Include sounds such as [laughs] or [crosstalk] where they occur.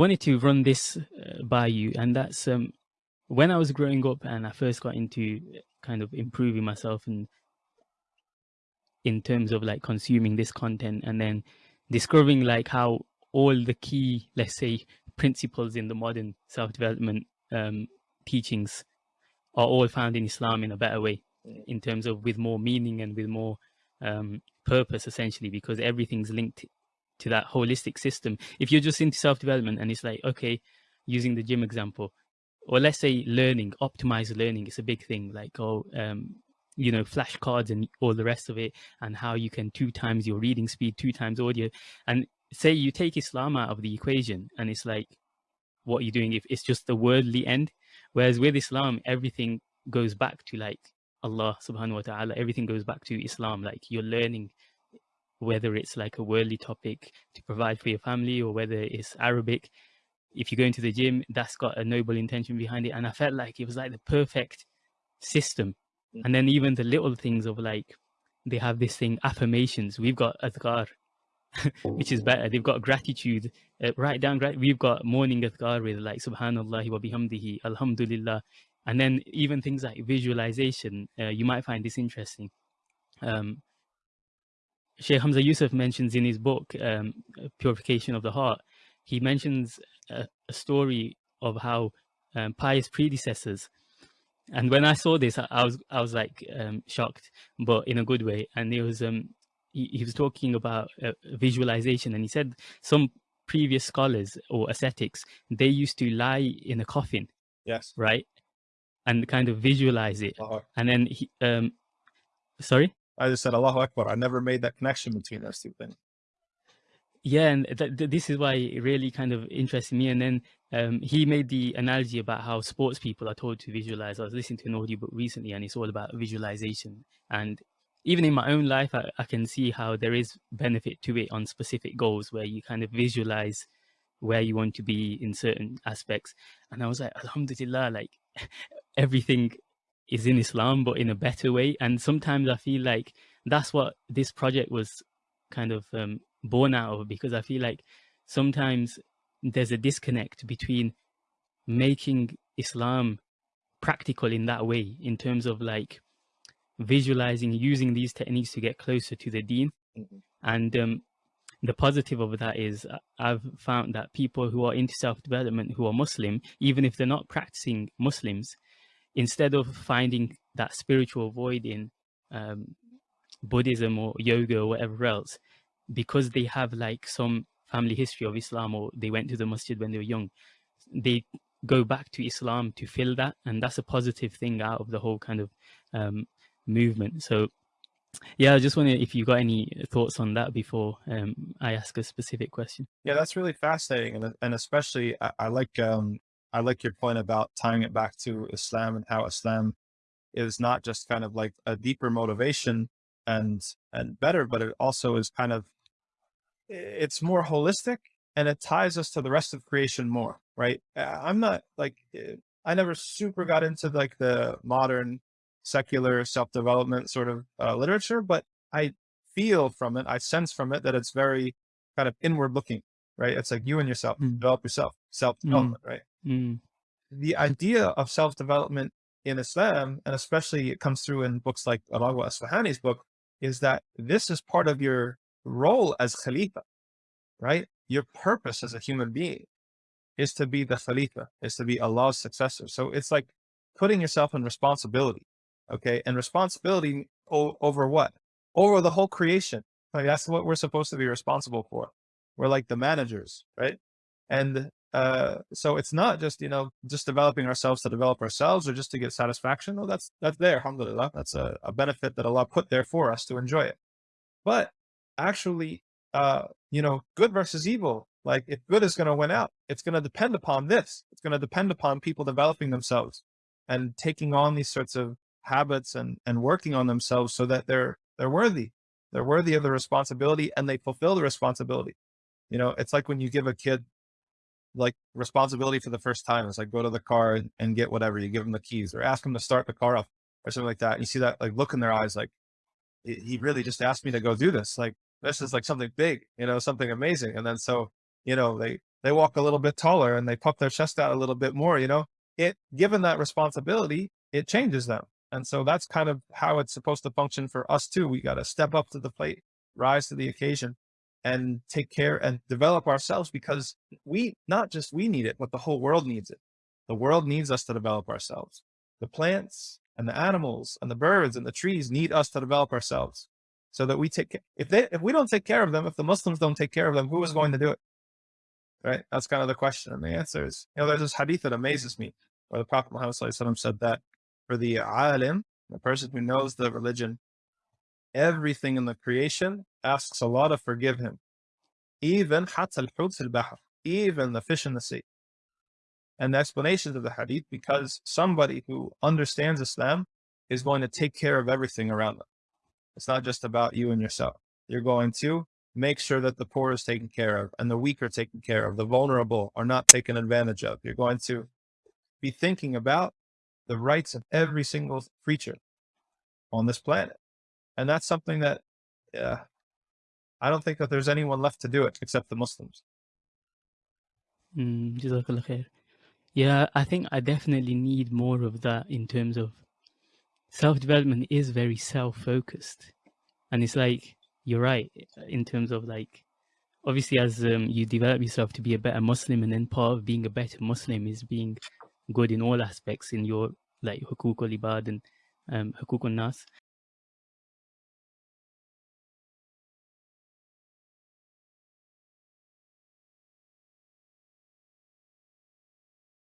wanted to run this uh, by you, and that's um, when I was growing up and I first got into kind of improving myself and in terms of like consuming this content and then discovering like how all the key, let's say, principles in the modern self-development um, teachings are all found in Islam in a better way, in terms of with more meaning and with more um, purpose, essentially, because everything's linked to that holistic system. If you're just into self-development and it's like, okay, using the gym example, or let's say learning, optimized learning is a big thing, like, oh, um, you know, flashcards and all the rest of it, and how you can two times your reading speed, two times audio. And say you take Islam out of the equation and it's like, what are you're doing if it's just the worldly end. Whereas with Islam, everything goes back to like Allah subhanahu wa ta'ala, everything goes back to Islam. Like you're learning whether it's like a worldly topic to provide for your family or whether it's Arabic. If you go into the gym, that's got a noble intention behind it. And I felt like it was like the perfect system. Mm. And then even the little things of like, they have this thing, affirmations. We've got adhkar, [laughs] which is better. They've got gratitude, uh, write down, right? we've got morning adhkar with like subhanallah wa bihamdihi, alhamdulillah. And then even things like visualization, uh, you might find this interesting. Um, Sheikh Hamza Yusuf mentions in his book, um, Purification of the Heart, he mentions a, a story of how um, pious predecessors and when I saw this, I, I was I was like um, shocked, but in a good way. And it was um, he, he was talking about uh, visualization, and he said some previous scholars or ascetics they used to lie in a coffin. Yes. Right. And kind of visualize it, and then he um, sorry. I just said Allahu Akbar. I never made that connection between those two things. Yeah, and th th this is why it really kind of interested me. And then um, he made the analogy about how sports people are told to visualize. I was listening to an audiobook recently, and it's all about visualization. And even in my own life, I, I can see how there is benefit to it on specific goals where you kind of visualize where you want to be in certain aspects. And I was like, Alhamdulillah, like [laughs] everything is in Islam, but in a better way. And sometimes I feel like that's what this project was kind of um, born out of because I feel like sometimes there's a disconnect between making Islam practical in that way, in terms of like visualizing, using these techniques to get closer to the deen. Mm -hmm. And um, the positive of that is uh, I've found that people who are into self-development, who are Muslim, even if they're not practicing Muslims, instead of finding that spiritual void in um, Buddhism or yoga or whatever else, because they have like some family history of Islam or they went to the masjid when they were young, they go back to Islam to fill that. And that's a positive thing out of the whole kind of um, movement. So yeah, I just wonder if you got any thoughts on that before um, I ask a specific question. Yeah, that's really fascinating. And, and especially I, I like, um, I like your point about tying it back to Islam and how Islam is not just kind of like a deeper motivation and, and better, but it also is kind of it's more holistic and it ties us to the rest of creation more, right? I'm not like, I never super got into like the modern secular self-development sort of uh, literature, but I feel from it, I sense from it that it's very kind of inward looking, right? It's like you and yourself, mm. develop yourself, self-development, mm. right? Mm. The idea of self-development in Islam, and especially it comes through in books like Ar-Raghib Asfahani's book, is that this is part of your role as Khalifa, right? Your purpose as a human being is to be the Khalifa, is to be Allah's successor. So it's like putting yourself in responsibility, okay? And responsibility over what? Over the whole creation. Like that's what we're supposed to be responsible for. We're like the managers, right? And uh, so it's not just, you know, just developing ourselves to develop ourselves or just to get satisfaction. No, that's, that's there. Alhamdulillah. That's a, a benefit that Allah put there for us to enjoy it. But actually, uh, you know, good versus evil. Like if good is going to win out, it's going to depend upon this. It's going to depend upon people developing themselves and taking on these sorts of habits and, and working on themselves so that they're, they're worthy. They're worthy of the responsibility and they fulfill the responsibility. You know, it's like when you give a kid like responsibility for the first time. It's like go to the car and get whatever. You give them the keys or ask them to start the car up or something like that. And you see that like look in their eyes, like he really just asked me to go do this. Like this is like something big, you know, something amazing. And then so, you know, they, they walk a little bit taller and they puff their chest out a little bit more, you know, it given that responsibility, it changes them. And so that's kind of how it's supposed to function for us too. We got to step up to the plate, rise to the occasion and take care and develop ourselves because we, not just we need it, but the whole world needs it. The world needs us to develop ourselves. The plants and the animals and the birds and the trees need us to develop ourselves so that we take, care. if they, if we don't take care of them, if the Muslims don't take care of them, who is going to do it? Right? That's kind of the question. And the answer is, you know, there's this hadith that amazes me where the Prophet Muhammad said that for the alim, the person who knows the religion, everything in the creation asks Allah to forgive him. Even even the fish in the sea. And the explanations of the hadith, because somebody who understands Islam is going to take care of everything around them. It's not just about you and yourself. You're going to make sure that the poor is taken care of and the weak are taken care of. The vulnerable are not taken advantage of. You're going to be thinking about the rights of every single creature on this planet. And that's something that, yeah, I don't think that there's anyone left to do it except the Muslims. Mm, yeah, I think I definitely need more of that in terms of self-development is very self-focused. And it's like, you're right, in terms of like, obviously as um, you develop yourself to be a better Muslim and then part of being a better Muslim is being good in all aspects in your like hukuk al-ibad and um, hukuk nas.